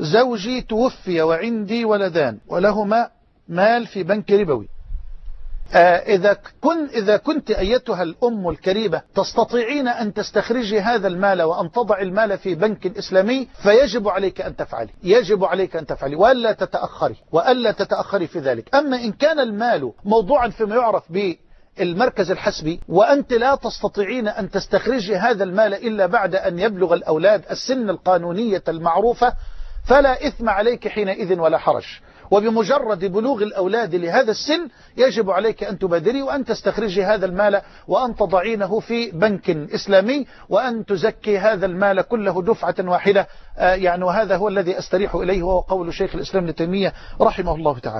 زوجي توفي وعندي ولدان ولهما مال في بنك ربوي. آه، إذا, كن إذا كنت أيتها الأم الكريمة تستطيعين أن تستخرجي هذا المال وأن تضع المال في بنك إسلامي فيجب عليك أن تفعلي. يجب عليك أن تفعلي وألا تتأخري وألا تتأخري في ذلك. أما إن كان المال موضوعا فيما يعرف به المركز الحسبي وأنت لا تستطيعين أن تستخرجي هذا المال إلا بعد أن يبلغ الأولاد السن القانونية المعروفة فلا إثم عليك حينئذ ولا حرج. وبمجرد بلوغ الأولاد لهذا السن يجب عليك أن تبادري وأن تستخرجي هذا المال وأن تضعينه في بنك إسلامي وأن تزكي هذا المال كله دفعة واحدة. يعني وهذا هو الذي أستريح إليه وهو قول شيخ الإسلام لتيمية رحمه الله تعالى.